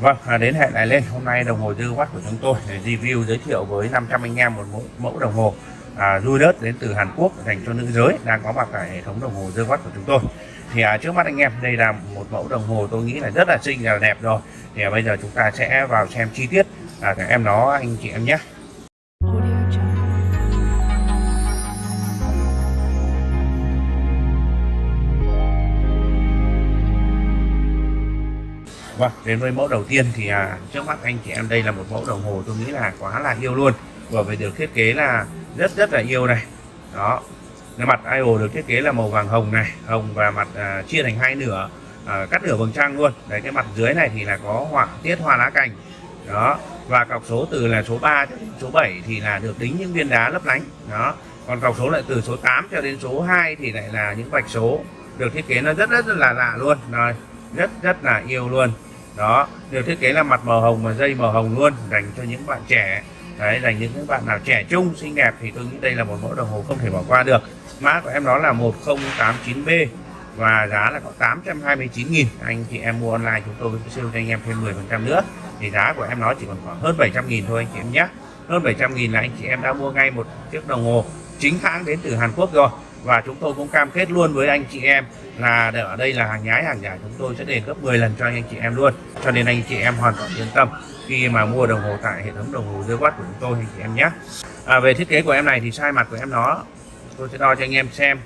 Vâng, à, đến hẹn lại lên. Hôm nay đồng hồ dư watt của chúng tôi để review giới thiệu với 500 anh em một mẫu, mẫu đồng hồ à, đất đến từ Hàn Quốc dành cho nữ giới đang có mặt tại hệ thống đồng hồ dư watt của chúng tôi. Thì à, trước mắt anh em đây là một mẫu đồng hồ tôi nghĩ là rất là xinh là đẹp rồi. Thì à, bây giờ chúng ta sẽ vào xem chi tiết à, các em nó anh chị em nhé. Vâng, đến với mẫu đầu tiên thì à, trước mắt anh chị em đây là một mẫu đồng hồ tôi nghĩ là quá là yêu luôn. Và về được thiết kế là rất rất là yêu này. Đó cái mặt IO được thiết kế là màu vàng hồng này hồng và mặt à, chia thành hai nửa à, cắt nửa vầng trăng luôn. Đấy cái mặt dưới này thì là có họa tiết hoa lá cành. Đó và cọc số từ là số 3 cho đến số 7 thì là được đính những viên đá lấp lánh. Đó còn cọc số lại từ số 8 cho đến số 2 thì lại là những vạch số được thiết kế nó rất rất, rất là lạ luôn. Rồi rất rất là yêu luôn đó, được thiết kế là mặt màu hồng và dây màu hồng luôn, dành cho những bạn trẻ. Đấy, dành những bạn nào trẻ trung, xinh đẹp thì tôi nghĩ đây là một mẫu đồng hồ không thể bỏ qua được. Mã của em đó là 1089B và giá là có 829.000 anh chị em mua online chúng tôi sẽ siêu cho anh em thêm 10% nữa. Thì giá của em nó chỉ còn khoảng hơn 700.000 thôi anh chị em nhé. Hơn 700.000 là anh chị em đã mua ngay một chiếc đồng hồ chính hãng đến từ Hàn Quốc rồi và chúng tôi cũng cam kết luôn với anh chị em là ở đây là hàng nhái hàng giả chúng tôi sẽ đền gấp 10 lần cho anh chị em luôn. Cho nên anh chị em hoàn toàn yên tâm khi mà mua đồng hồ tại hệ thống đồng hồ dưới watt của chúng tôi anh chị em nhé. À, về thiết kế của em này thì size mặt của em nó tôi sẽ đo cho anh em xem.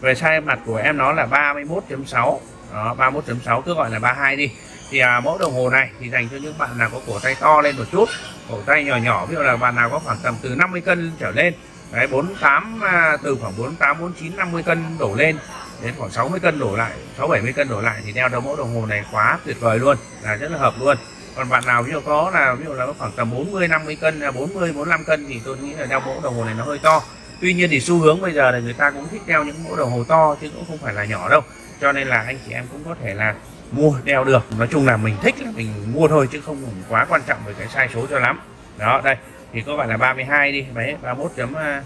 Về size mặt của em nó là 31.6 đó 31.6 cứ gọi là 32 đi. Thì à, mẫu đồng hồ này thì dành cho những bạn nào có cổ tay to lên một chút cổ tay nhỏ nhỏ ví dụ là bạn nào có khoảng tầm từ 50 cân trở lên đấy 48 à, từ khoảng 48 49 50 cân đổ lên đến khoảng 60 cân đổ lại 6 70 cân đổ lại thì đeo đồng mẫu đồng hồ này quá tuyệt vời luôn, là rất là hợp luôn. Còn bạn nào ví dụ có là, ví dụ là khoảng tầm 40 50 cân à, 40 45 cân thì tôi nghĩ là đeo mẫu đồng hồ này nó hơi to. Tuy nhiên thì xu hướng bây giờ là người ta cũng thích đeo những mẫu đồng hồ to chứ cũng không phải là nhỏ đâu. Cho nên là anh chị em cũng có thể là mua, đeo được. Nói chung là mình thích là mình mua thôi chứ không quá quan trọng về cái sai số cho lắm. Đó, đây thì có phải là 32 đi. Đấy 31 chấm à,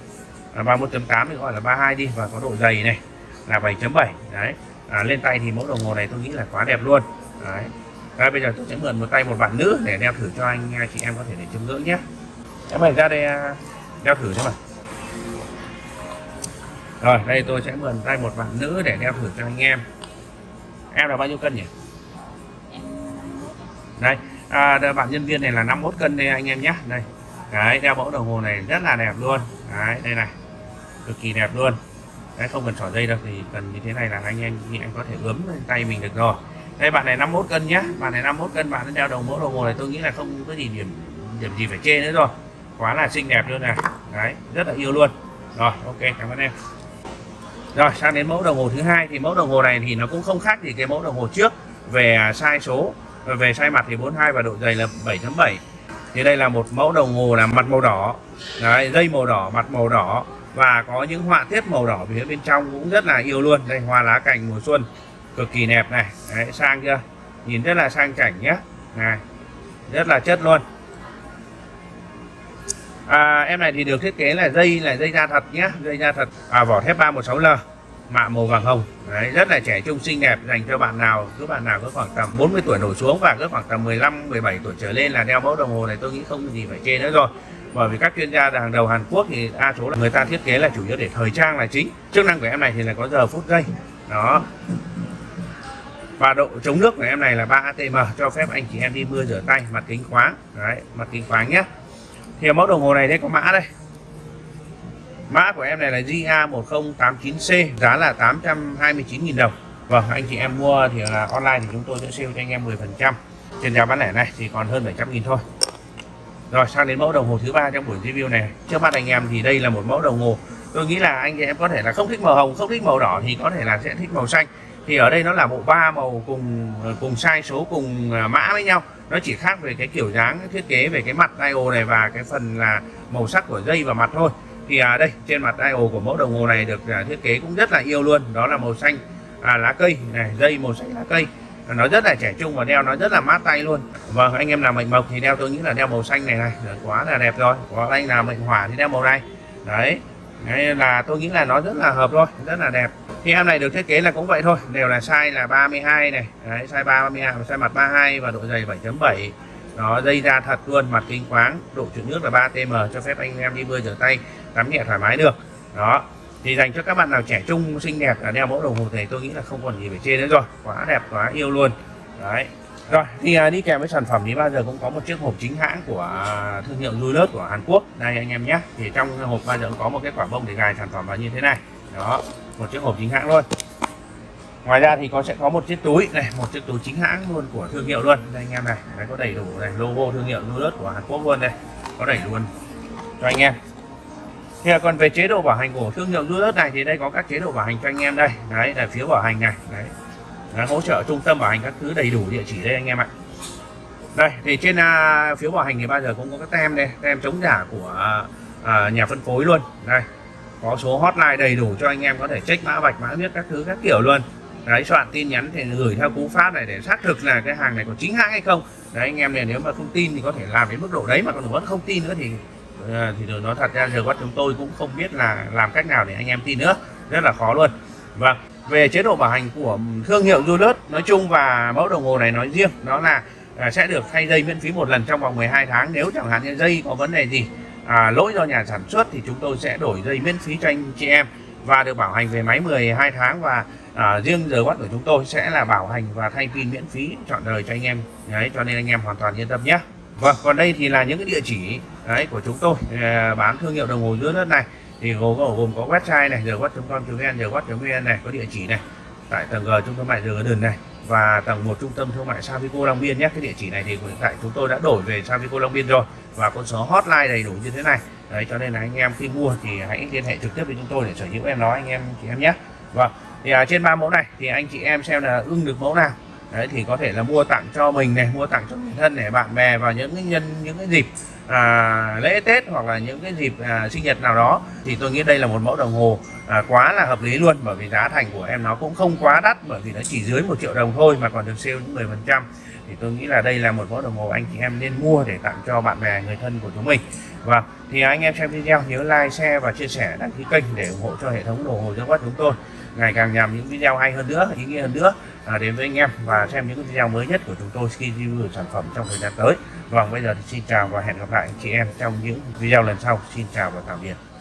31.8 thì gọi là 32 đi. Và có độ dày này là 7.7 đấy à, lên tay thì mẫu đồng hồ này tôi nghĩ là quá đẹp luôn. Đấy. Đây, bây giờ tôi sẽ mượn một tay một bạn nữ để đeo thử cho anh chị em có thể để chấm ngưỡng nhé. Em mời ra đây à, đeo thử thế mà rồi đây tôi sẽ mượn tay một bạn nữ để đeo thử cho anh em. Em là bao nhiêu cân nhỉ? Đây à, bạn nhân viên này là 51 cân đây anh em nhé. Đây đấy đeo mẫu đồng hồ này rất là đẹp luôn. Đấy đây này. Cực kỳ đẹp luôn. Đấy không cần xỏ dây đâu thì cần như thế này là anh em anh có thể ướm lên tay mình được rồi. Đây bạn này 51 cân nhá, bạn này 51 cân bạn đeo đồng mẫu đồng hồ này tôi nghĩ là không có gì điểm điểm gì phải chê nữa rồi. Quá là xinh đẹp luôn này, đấy rất là yêu luôn. Rồi ok cảm ơn em. Rồi sang đến mẫu đồng hồ thứ hai thì mẫu đồng hồ này thì nó cũng không khác gì cái mẫu đồng hồ trước. Về à, size số về size mặt thì 42 và độ dày là 7.7 thì đây là một mẫu đồng hồ là mặt màu đỏ. Đấy, dây màu đỏ mặt màu đỏ. Và có những họa tiết màu đỏ phía bên trong cũng rất là yêu luôn. Đây hoa lá cành mùa xuân cực kỳ đẹp này. Đấy, sang chưa? Nhìn rất là sang chảnh nhé. Này rất là chất luôn. À, em này thì được thiết kế là dây là dây da thật nhé. Dây da thật. À, vỏ thép 316L mạ màu vàng hồng. Đấy, rất là trẻ trung xinh đẹp dành cho bạn nào cứ bạn nào có khoảng tầm 40 tuổi đổ xuống và cứ khoảng tầm 15 17 tuổi trở lên là đeo mẫu đồng hồ này tôi nghĩ không gì phải chê nữa rồi. Bởi vì các chuyên gia hàng đầu Hàn Quốc thì đa số là người ta thiết kế là chủ yếu để thời trang là chính. Chức năng của em này thì là có giờ phút giây. Đó. Và độ chống nước của em này là 3 ATM cho phép anh chị em đi mưa rửa tay mặt kính khóa, đấy mặt kính khóa nhé. Thì mẫu đồng hồ này đây có mã đây mã của em này là GA1089C giá là 829.000 đồng. Vâng anh chị em mua thì là online thì chúng tôi sẽ sale cho anh em 10% trên giá bán lẻ này thì còn hơn 700.000 thôi. Rồi, sang đến mẫu đồng hồ thứ ba trong buổi review này. Trước mắt anh em thì đây là một mẫu đồng hồ. Tôi nghĩ là anh chị em có thể là không thích màu hồng, không thích màu đỏ thì có thể là sẽ thích màu xanh. Thì ở đây nó là bộ ba màu cùng ờ, cùng size số, cùng ờ, mã với nhau. Nó chỉ khác về cái kiểu dáng, thiết kế về cái mặt dial này và cái phần là màu sắc của dây và mặt thôi thì à, đây trên mặt dial của mẫu đồng hồ này được à, thiết kế cũng rất là yêu luôn. Đó là màu xanh à, lá cây này dây màu xanh lá cây. Nó rất là trẻ trung và đeo nó rất là mát tay luôn. Vâng anh em nào mệnh mộc thì đeo tôi nghĩ là đeo màu xanh này này quá là đẹp rồi. Có anh nào mệnh hỏa thì đeo màu này. Đấy Đấy là tôi nghĩ là nó rất là hợp thôi rất là đẹp. Thì em này được thiết kế là cũng vậy thôi đều là size là 32 này. Đấy, size 32 size mặt 32 và độ dày 7.7 nó dây ra thật luôn mặt kính khoáng độ chuyển nước là 3 tm cho phép anh em đi bơi rửa tay tắm nhẹ thoải mái được. Đó thì dành cho các bạn nào trẻ trung xinh đẹp là đeo mẫu đồng hồ này tôi nghĩ là không còn gì phải chê nữa rồi. Quá đẹp quá yêu luôn. Đấy. Rồi thì à, đi kèm với sản phẩm thì bao giờ cũng có một chiếc hộp chính hãng của à, thương hiệu Julius của Hàn Quốc. Đây anh em nhé. Thì trong hộp bao giờ cũng có một cái quả bông để gài sản phẩm vào như thế này. Đó một chiếc hộp chính hãng luôn ngoài ra thì có sẽ có một chiếc túi này một chiếc túi chính hãng luôn của thương hiệu luôn. Đây anh em này đấy có đầy đủ này logo thương hiệu Julius của Hàn Quốc luôn đây có đầy luôn. Cho anh em. Thì còn về chế độ bảo hành của thương hiệu Julius này thì đây có các chế độ bảo hành cho anh em đây. Đấy là phiếu bảo hành này đấy. Đã hỗ trợ trung tâm bảo hành các thứ đầy đủ địa chỉ đây anh em ạ. Đây thì trên à, uh, phiếu bảo hành thì bao giờ cũng có các tem đây tem chống giả của uh, nhà phân phối luôn. Đây có số hotline đầy đủ cho anh em có thể check mã vạch mã biết các thứ các kiểu luôn đấy soạn tin nhắn thì gửi theo cú pháp này để xác thực là cái hàng này có chính hãng hay không. Đấy anh em này nếu mà không tin thì có thể làm đến mức độ đấy mà còn vẫn không tin nữa thì ờ, thì tôi nói thật ra giờ quát chúng tôi cũng không biết là làm cách nào để anh em tin nữa. Rất là khó luôn. Vâng về chế độ bảo hành của thương hiệu Julius nói chung và mẫu đồng hồ này nói riêng đó là à, sẽ được thay dây miễn phí một lần trong vòng 12 tháng. Nếu chẳng hạn như dây có vấn đề gì à, lỗi do nhà sản xuất thì chúng tôi sẽ đổi dây miễn phí cho anh chị em và được bảo hành về máy 12 tháng và à, riêng giờ quát của chúng tôi sẽ là bảo hành và thay pin miễn phí chọn đời cho anh em. Đấy cho nên anh em hoàn toàn yên tâm nhé. Vâng còn đây thì là những cái địa chỉ đấy của chúng tôi. À, bán thương hiệu đồng hồ dưới đất này. Thì gồm có gồm có website này giờ quát.com.vn giờ quát.vn này có địa chỉ này. Tại tầng G trung tâm mại giờ đường này và tầng một trung tâm thương mại Savico Long Biên nhé. Cái địa chỉ này thì hiện tại chúng tôi đã đổi về Savico Long Biên rồi và con số hotline đầy đủ như thế này. Đấy cho nên là anh em khi mua thì hãy liên hệ trực tiếp với chúng tôi để sở hữu em nói anh em chị em nhé. Vâng thì à, trên ba mẫu này thì anh chị em xem là ưng được mẫu nào. Đấy thì có thể là mua tặng cho mình này mua tặng cho người thân để bạn bè vào những cái nhân những cái dịp à, lễ tết hoặc là những cái dịp à, sinh nhật nào đó. Thì tôi nghĩ đây là một mẫu đồng hồ à, quá là hợp lý luôn bởi vì giá thành của em nó cũng không quá đắt bởi vì nó chỉ dưới một triệu đồng thôi mà còn được sale những 10 phần trăm. Thì tôi nghĩ là đây là một mẫu đồng hồ anh chị em nên mua để tặng cho bạn bè người thân của chúng mình. Và thì anh em xem video nhớ like share và chia sẻ đăng ký kênh để ủng hộ cho hệ thống đồng hồ dương quát chúng tôi ngày càng làm những video hay hơn nữa ý nghĩa hơn nữa à, đến với anh em và xem những video mới nhất của chúng tôi khi review sản phẩm trong thời gian tới. Vâng bây giờ thì xin chào và hẹn gặp lại anh chị em trong những video lần sau. Xin chào và tạm biệt.